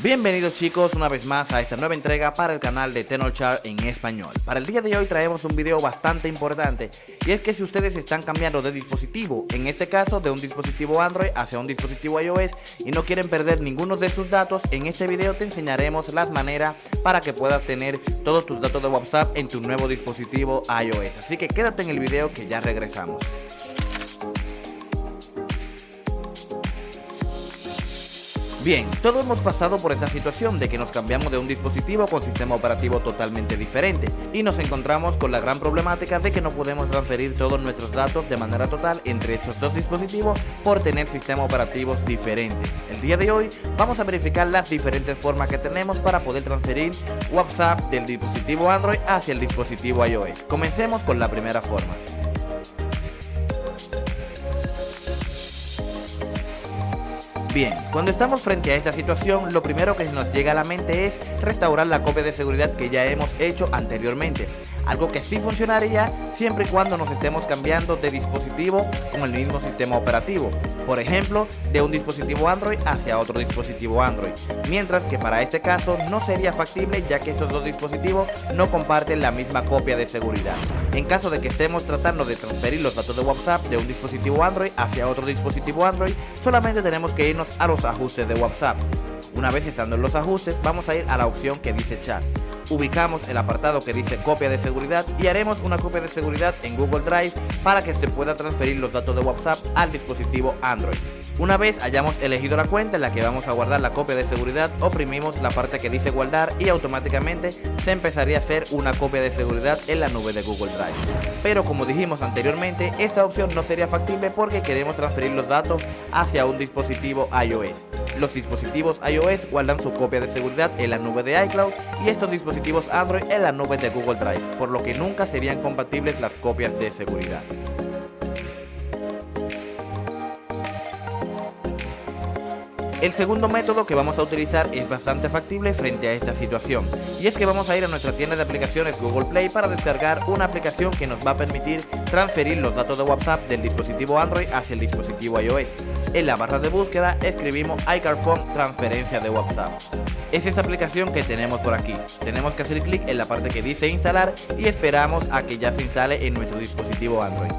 Bienvenidos chicos una vez más a esta nueva entrega para el canal de Tenorshare en español. Para el día de hoy traemos un video bastante importante y es que si ustedes están cambiando de dispositivo, en este caso de un dispositivo Android hacia un dispositivo iOS y no quieren perder ninguno de sus datos, en este video te enseñaremos las maneras para que puedas tener todos tus datos de WhatsApp en tu nuevo dispositivo iOS. Así que quédate en el video que ya regresamos. Bien, todos hemos pasado por esa situación de que nos cambiamos de un dispositivo con sistema operativo totalmente diferente y nos encontramos con la gran problemática de que no podemos transferir todos nuestros datos de manera total entre estos dos dispositivos por tener sistemas operativos diferentes. El día de hoy vamos a verificar las diferentes formas que tenemos para poder transferir WhatsApp del dispositivo Android hacia el dispositivo iOS. Comencemos con la primera forma. Bien, cuando estamos frente a esta situación, lo primero que nos llega a la mente es restaurar la copia de seguridad que ya hemos hecho anteriormente algo que sí funcionaría siempre y cuando nos estemos cambiando de dispositivo con el mismo sistema operativo, por ejemplo, de un dispositivo Android hacia otro dispositivo Android, mientras que para este caso no sería factible ya que estos dos dispositivos no comparten la misma copia de seguridad. En caso de que estemos tratando de transferir los datos de WhatsApp de un dispositivo Android hacia otro dispositivo Android, solamente tenemos que irnos a los ajustes de WhatsApp. Una vez estando en los ajustes, vamos a ir a la opción que dice chat ubicamos el apartado que dice copia de seguridad y haremos una copia de seguridad en Google Drive para que se pueda transferir los datos de WhatsApp al dispositivo Android. Una vez hayamos elegido la cuenta en la que vamos a guardar la copia de seguridad, oprimimos la parte que dice guardar y automáticamente se empezaría a hacer una copia de seguridad en la nube de Google Drive. Pero como dijimos anteriormente, esta opción no sería factible porque queremos transferir los datos hacia un dispositivo iOS. Los dispositivos iOS guardan su copia de seguridad en la nube de iCloud y estos dispositivos Android en la nube de Google Drive, por lo que nunca serían compatibles las copias de seguridad. El segundo método que vamos a utilizar es bastante factible frente a esta situación y es que vamos a ir a nuestra tienda de aplicaciones Google Play para descargar una aplicación que nos va a permitir transferir los datos de WhatsApp del dispositivo Android hacia el dispositivo iOS. En la barra de búsqueda escribimos iCarphone transferencia de WhatsApp. Es esta aplicación que tenemos por aquí. Tenemos que hacer clic en la parte que dice instalar y esperamos a que ya se instale en nuestro dispositivo Android.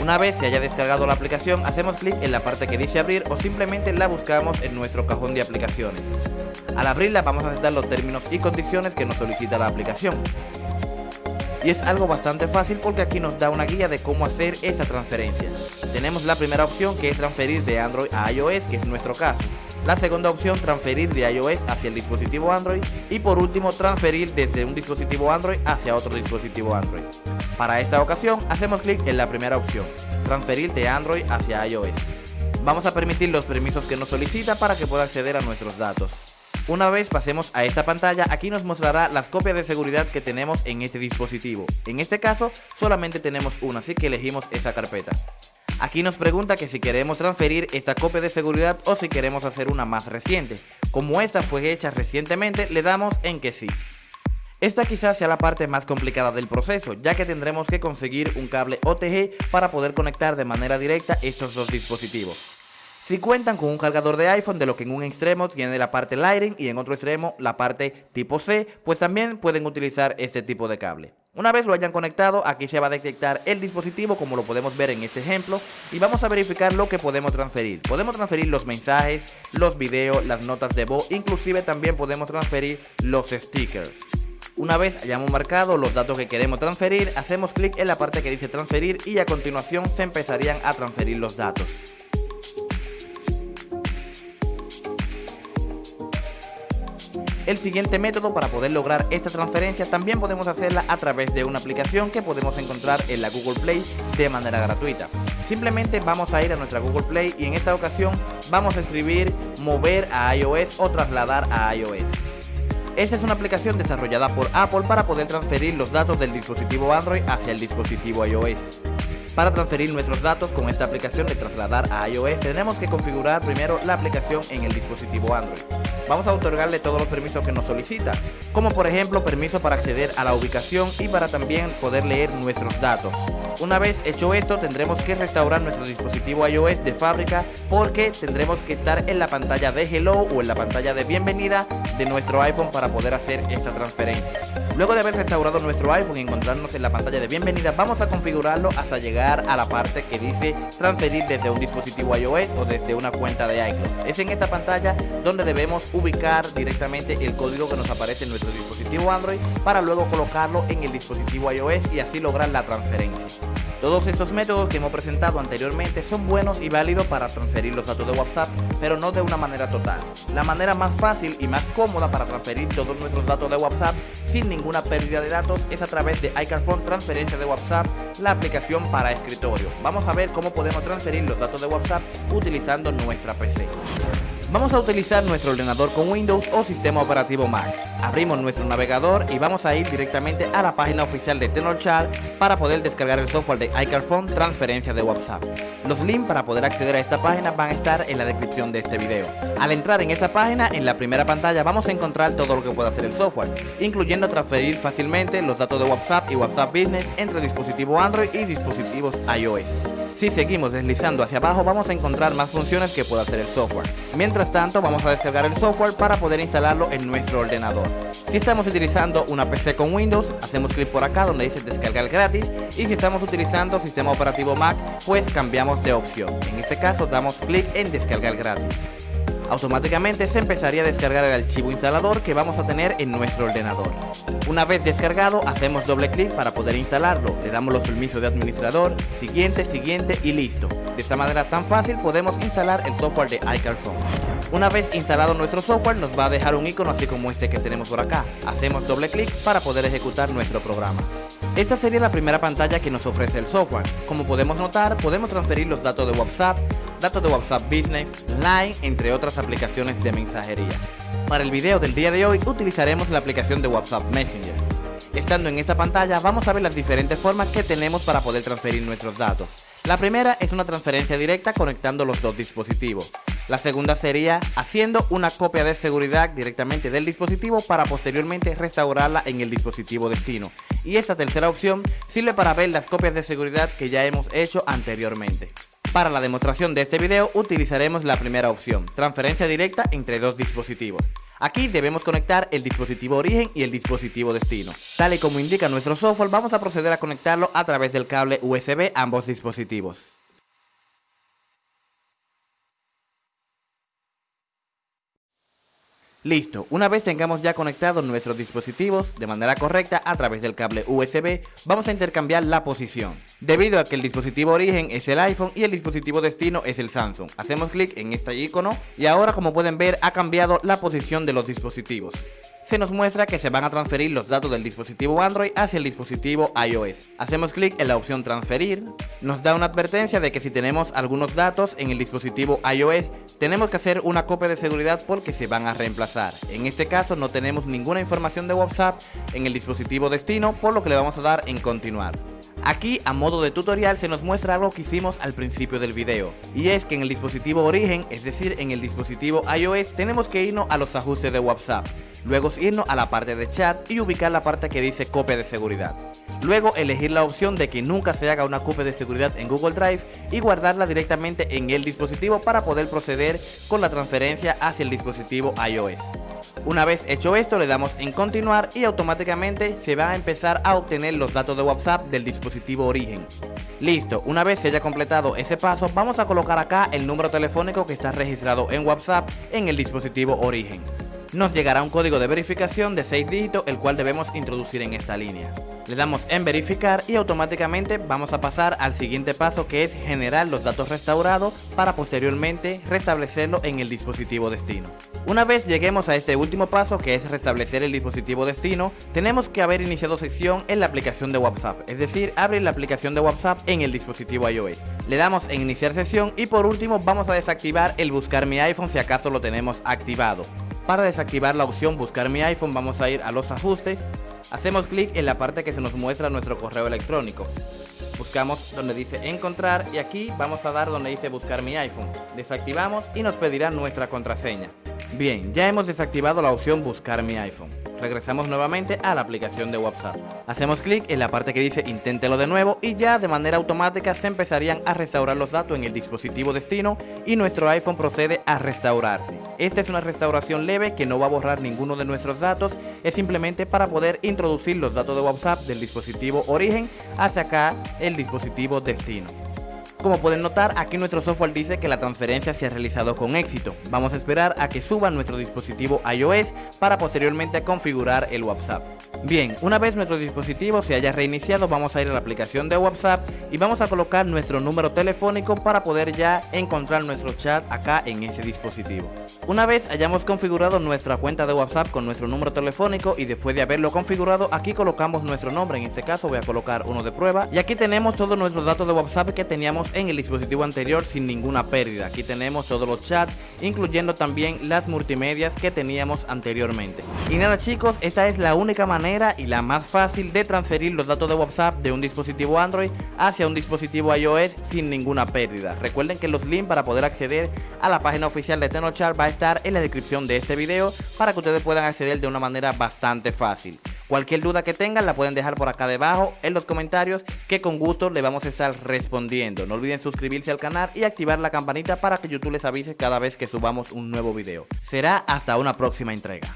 Una vez se haya descargado la aplicación, hacemos clic en la parte que dice abrir o simplemente la buscamos en nuestro cajón de aplicaciones. Al abrirla vamos a aceptar los términos y condiciones que nos solicita la aplicación. Y es algo bastante fácil porque aquí nos da una guía de cómo hacer esta transferencia. Tenemos la primera opción que es transferir de Android a iOS, que es nuestro caso. La segunda opción, transferir de iOS hacia el dispositivo Android. Y por último, transferir desde un dispositivo Android hacia otro dispositivo Android. Para esta ocasión, hacemos clic en la primera opción, transferir de Android hacia iOS. Vamos a permitir los permisos que nos solicita para que pueda acceder a nuestros datos. Una vez pasemos a esta pantalla, aquí nos mostrará las copias de seguridad que tenemos en este dispositivo. En este caso, solamente tenemos una, así que elegimos esa carpeta. Aquí nos pregunta que si queremos transferir esta copia de seguridad o si queremos hacer una más reciente. Como esta fue hecha recientemente, le damos en que sí. Esta quizás sea la parte más complicada del proceso, ya que tendremos que conseguir un cable OTG para poder conectar de manera directa estos dos dispositivos. Si cuentan con un cargador de iPhone de lo que en un extremo tiene la parte Lightning y en otro extremo la parte tipo C, pues también pueden utilizar este tipo de cable. Una vez lo hayan conectado, aquí se va a detectar el dispositivo como lo podemos ver en este ejemplo y vamos a verificar lo que podemos transferir. Podemos transferir los mensajes, los videos, las notas de voz, inclusive también podemos transferir los stickers. Una vez hayamos marcado los datos que queremos transferir, hacemos clic en la parte que dice transferir y a continuación se empezarían a transferir los datos. El siguiente método para poder lograr esta transferencia también podemos hacerla a través de una aplicación que podemos encontrar en la Google Play de manera gratuita. Simplemente vamos a ir a nuestra Google Play y en esta ocasión vamos a escribir mover a iOS o trasladar a iOS. Esta es una aplicación desarrollada por Apple para poder transferir los datos del dispositivo Android hacia el dispositivo iOS. Para transferir nuestros datos con esta aplicación de trasladar a iOS tenemos que configurar primero la aplicación en el dispositivo Android vamos a otorgarle todos los permisos que nos solicita, como por ejemplo permiso para acceder a la ubicación y para también poder leer nuestros datos. Una vez hecho esto tendremos que restaurar nuestro dispositivo iOS de fábrica porque tendremos que estar en la pantalla de Hello o en la pantalla de bienvenida de nuestro iPhone para poder hacer esta transferencia. Luego de haber restaurado nuestro iPhone y encontrarnos en la pantalla de bienvenida vamos a configurarlo hasta llegar a la parte que dice transferir desde un dispositivo iOS o desde una cuenta de iCloud. Es en esta pantalla donde debemos ubicar directamente el código que nos aparece en nuestro dispositivo Android para luego colocarlo en el dispositivo iOS y así lograr la transferencia. Todos estos métodos que hemos presentado anteriormente son buenos y válidos para transferir los datos de WhatsApp, pero no de una manera total. La manera más fácil y más cómoda para transferir todos nuestros datos de WhatsApp sin ninguna pérdida de datos es a través de iCarphone Transferencia de WhatsApp, la aplicación para escritorio. Vamos a ver cómo podemos transferir los datos de WhatsApp utilizando nuestra PC. Vamos a utilizar nuestro ordenador con Windows o sistema operativo Mac. Abrimos nuestro navegador y vamos a ir directamente a la página oficial de TenorChat para poder descargar el software de iCarphone Transferencia de WhatsApp. Los links para poder acceder a esta página van a estar en la descripción de este video. Al entrar en esta página, en la primera pantalla vamos a encontrar todo lo que puede hacer el software, incluyendo transferir fácilmente los datos de WhatsApp y WhatsApp Business entre dispositivos Android y dispositivos iOS. Si seguimos deslizando hacia abajo vamos a encontrar más funciones que puede hacer el software. Mientras tanto vamos a descargar el software para poder instalarlo en nuestro ordenador. Si estamos utilizando una PC con Windows, hacemos clic por acá donde dice descargar gratis y si estamos utilizando sistema operativo Mac, pues cambiamos de opción. En este caso damos clic en descargar gratis automáticamente se empezaría a descargar el archivo instalador que vamos a tener en nuestro ordenador. Una vez descargado, hacemos doble clic para poder instalarlo, le damos los permisos de administrador, siguiente, siguiente y listo. De esta manera tan fácil podemos instalar el software de iCarphone. Una vez instalado nuestro software nos va a dejar un icono así como este que tenemos por acá. Hacemos doble clic para poder ejecutar nuestro programa. Esta sería la primera pantalla que nos ofrece el software. Como podemos notar, podemos transferir los datos de WhatsApp, datos de WhatsApp Business, Line, entre otras aplicaciones de mensajería. Para el video del día de hoy utilizaremos la aplicación de WhatsApp Messenger. Estando en esta pantalla vamos a ver las diferentes formas que tenemos para poder transferir nuestros datos. La primera es una transferencia directa conectando los dos dispositivos. La segunda sería haciendo una copia de seguridad directamente del dispositivo para posteriormente restaurarla en el dispositivo destino. Y esta tercera opción sirve para ver las copias de seguridad que ya hemos hecho anteriormente. Para la demostración de este video utilizaremos la primera opción, transferencia directa entre dos dispositivos. Aquí debemos conectar el dispositivo origen y el dispositivo destino. Tal y como indica nuestro software, vamos a proceder a conectarlo a través del cable USB a ambos dispositivos. Listo, una vez tengamos ya conectados nuestros dispositivos de manera correcta a través del cable USB, vamos a intercambiar la posición. Debido a que el dispositivo origen es el iPhone y el dispositivo destino es el Samsung. Hacemos clic en este icono y ahora como pueden ver ha cambiado la posición de los dispositivos se nos muestra que se van a transferir los datos del dispositivo Android hacia el dispositivo iOS. Hacemos clic en la opción transferir, nos da una advertencia de que si tenemos algunos datos en el dispositivo iOS, tenemos que hacer una copia de seguridad porque se van a reemplazar. En este caso no tenemos ninguna información de WhatsApp en el dispositivo destino, por lo que le vamos a dar en continuar. Aquí a modo de tutorial se nos muestra algo que hicimos al principio del video y es que en el dispositivo origen, es decir en el dispositivo iOS tenemos que irnos a los ajustes de WhatsApp luego irnos a la parte de chat y ubicar la parte que dice copia de seguridad. Luego elegir la opción de que nunca se haga una copia de seguridad en Google Drive y guardarla directamente en el dispositivo para poder proceder con la transferencia hacia el dispositivo iOS. Una vez hecho esto le damos en continuar y automáticamente se va a empezar a obtener los datos de WhatsApp del dispositivo origen. Listo, una vez se haya completado ese paso vamos a colocar acá el número telefónico que está registrado en WhatsApp en el dispositivo origen nos llegará un código de verificación de 6 dígitos el cual debemos introducir en esta línea. Le damos en verificar y automáticamente vamos a pasar al siguiente paso que es generar los datos restaurados para posteriormente restablecerlo en el dispositivo destino. Una vez lleguemos a este último paso que es restablecer el dispositivo destino, tenemos que haber iniciado sesión en la aplicación de WhatsApp, es decir, abrir la aplicación de WhatsApp en el dispositivo iOS. Le damos en iniciar sesión y por último vamos a desactivar el buscar mi iPhone si acaso lo tenemos activado. Para desactivar la opción buscar mi iPhone vamos a ir a los ajustes, hacemos clic en la parte que se nos muestra nuestro correo electrónico. Buscamos donde dice encontrar y aquí vamos a dar donde dice buscar mi iPhone. Desactivamos y nos pedirá nuestra contraseña. Bien, ya hemos desactivado la opción buscar mi iPhone. Regresamos nuevamente a la aplicación de WhatsApp. Hacemos clic en la parte que dice inténtelo de nuevo y ya de manera automática se empezarían a restaurar los datos en el dispositivo destino y nuestro iPhone procede a restaurarse. Esta es una restauración leve que no va a borrar ninguno de nuestros datos, es simplemente para poder introducir los datos de WhatsApp del dispositivo origen hacia acá el dispositivo destino. Como pueden notar, aquí nuestro software dice que la transferencia se ha realizado con éxito. Vamos a esperar a que suba nuestro dispositivo iOS para posteriormente configurar el WhatsApp. Bien, una vez nuestro dispositivo se haya reiniciado, vamos a ir a la aplicación de WhatsApp y vamos a colocar nuestro número telefónico para poder ya encontrar nuestro chat acá en ese dispositivo. Una vez hayamos configurado nuestra cuenta de WhatsApp con nuestro número telefónico y después de haberlo configurado, aquí colocamos nuestro nombre, en este caso voy a colocar uno de prueba y aquí tenemos todos nuestros datos de WhatsApp que teníamos en el dispositivo anterior sin ninguna pérdida. Aquí tenemos todos los chats, incluyendo también las multimedias que teníamos anteriormente. Y nada chicos, esta es la única manera y la más fácil de transferir los datos de WhatsApp de un dispositivo Android hacia un dispositivo iOS sin ninguna pérdida. Recuerden que los links para poder acceder a la página oficial de TenoChart va a estar en la descripción de este video para que ustedes puedan acceder de una manera bastante fácil. Cualquier duda que tengan la pueden dejar por acá debajo en los comentarios que con gusto le vamos a estar respondiendo. No olviden suscribirse al canal y activar la campanita para que YouTube les avise cada vez que subamos un nuevo video. Será hasta una próxima entrega.